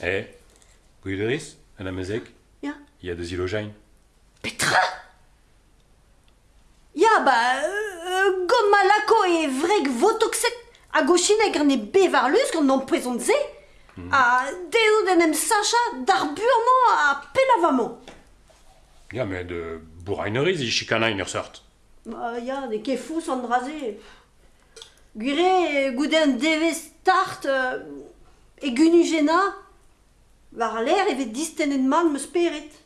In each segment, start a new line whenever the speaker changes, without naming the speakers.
Eh, Guideris, en amezek,
Ja.
il y a des ilogènes.
tra Ya ba, euh, gom malako e vreg votokset a gochinek an e bevarlus gant an prezont-se mm. a deo den em sacha dar burman a pelavamant.
Ya, met de bourraineriz e chikanañ ur sort.
Ma, ya, de kefous an draze. Gure goude an devez tart euh, e gunu gena, war l'air evet distennet man meus peret.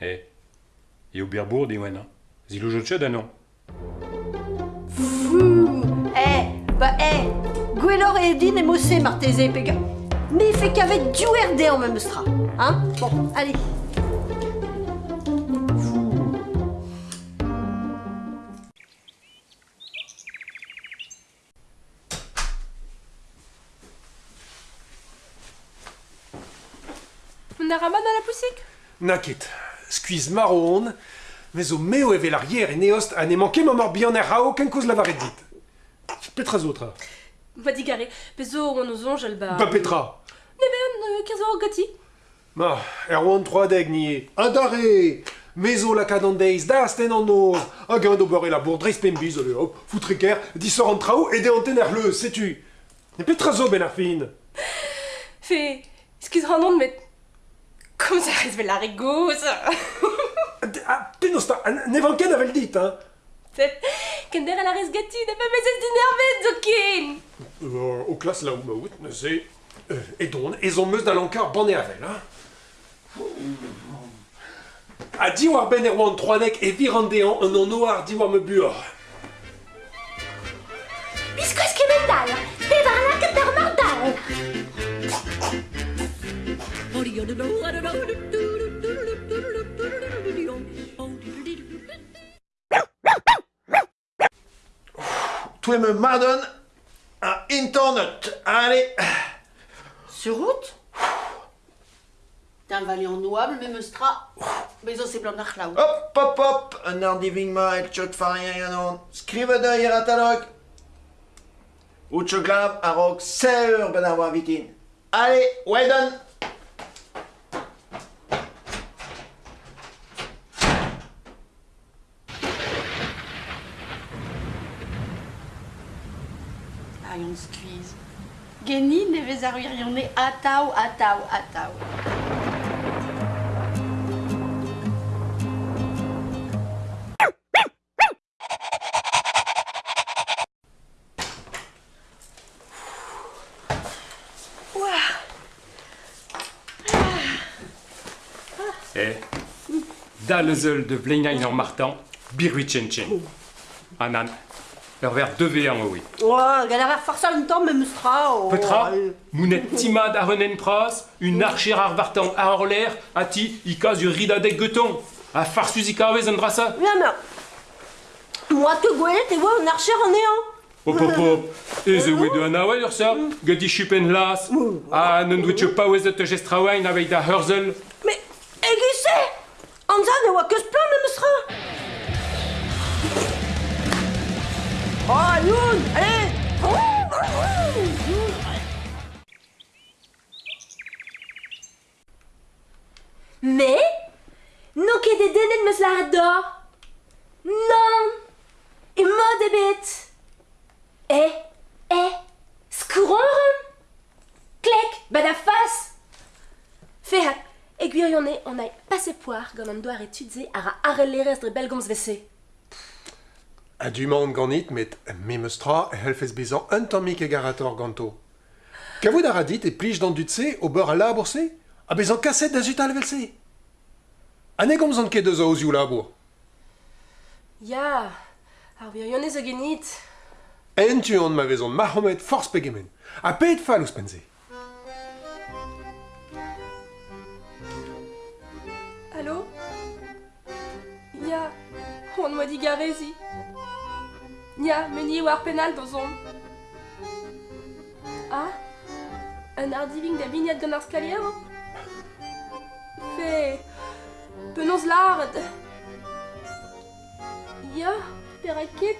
Eh, et au birbourg des wena. Zilojotche da non.
Fou Eh, bah eh, gwellor e din e mosse marteze pega. Mais fait qu'avec duer de en même stra. Hein Bon, allez.
On a ramas dans la poussique?
Nakit, skuiz marron, mais au meo e l'arrière et neost a ne manqué ma mort bien rao qu'un cause la varet dit. Petra zoutra.
Va digare, pezo on nous onge alba.
Ba Petra.
Neven, 15 ans gati.
Ma, er oan 3 deg nie. Adare Mezo la cadendeiz, da sten an noz. A gant ober e la bourdreiz pembiz, ole hop, foutreker, disor an trao et de anten er leus, setu. Ne Petra zo ben ar fin.
Fait, excuse Randon, mais. Comme ça reste la rigose.
Ah, penosta, ne van ken avel dit, hein.
Kender a la res gati, n'a pas besoin d'énerver, Zokin.
Euh, au classe là où ma ne c'est... Et don, et on meus da lankar ban e avel, hein. A di war ben er oan 3 nek e vir an dean un an noar di war me buor.
Biskos kemendal, bevarnak der mardal.
Toi me madone à internet. Allez.
Sur route? T'es un valiant noable, mais me stra. Mais ça c'est blanc d'archlaou.
Hop, hop, hop. Un ar diving ma et chot farien yanon. Skrive de ir atalog. Ou tcho glav a rog seur ben ar war vitin. Allez, well done.
Yon squeeze. Geni ne vez ar wirionne atao, atao, atao.
Eh, da de Vleinain en Martin, birui chen chen. Anan, ver 2v1 oui.
Ouais, galère à faire ça longtemps, même stra.
Petra, mounet timad a renen pras, une archer ar vartan l'air, a ti, ikaz ur rida deg guton. A farsus ikavez an drasa.
Viens, mais. Moi, te gouelet, et ouais, un archer en néant.
Hop hop hop, e ze oe de an awel ur sa, gadi chupen las, a n'en dwetche pa oez te da hurzel.
Mais,
Mais Non ket de denet meus la ador. Non E mod ebet. Eh, eh, skouron Klek, ba da fas Fehat, egwirionne on a passe poar gant an doar etudze ar a arrelerez dre belgomz vese.
Du monde ganit met me meus tra helfez bezañ un tammik e garator ganto. Kavout a radit e plij dan dutse o beur a labourse a bezañ kaset da zut alvelse. Ha ne gomzant ket eus aozioù labour.
Ya, ar virionez a genit.
En tu an ma vezon Mahomet force pegemen. A pet fall ouz penze.
Allô Ya, on m'a dit garezi. Nia, meni war penal dans on. Ah, un ardiving da vignette gant ar skalier Fe, penons lard. Ya, perakit.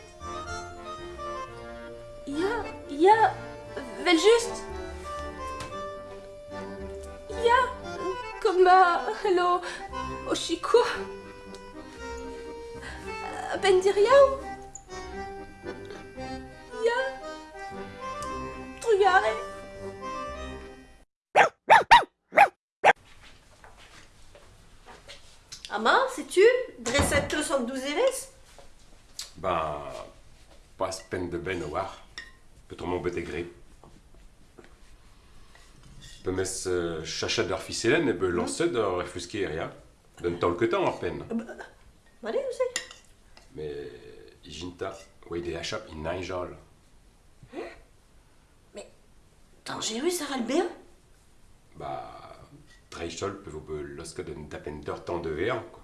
Ya, ya, vel just. Ya, comme ma, hello, Oshiko. Ben diriao. Ya,
Ama, sais-tu Dressette 212 Eres
Ben, pas peine de ben war. Peut-on mon bête gré. Peut mes euh, chacha d'or ficellen et peut lancer d'or refusquer rien? Donne tant que temps en peine.
Allez, vous savez.
Mais, Ijinta, ouais, des achats, il naijol.
Dangereux, Sarah le bien
Bah, Lorsque d'un d'appen d'or tant de quoi.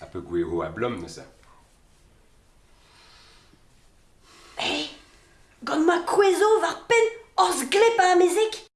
Un peu guéro à blom, ça.
Gant ma kwezo var pen os glep à